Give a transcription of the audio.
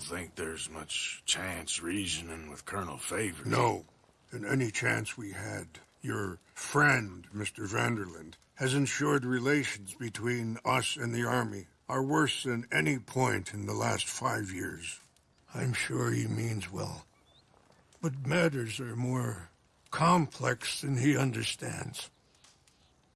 don't think there's much chance reasoning with Colonel Favours. No. And any chance we had, your friend, Mr. Van der Linde, has ensured relations between us and the Army are worse than any point in the last five years. I'm sure he means well. But matters are more complex than he understands.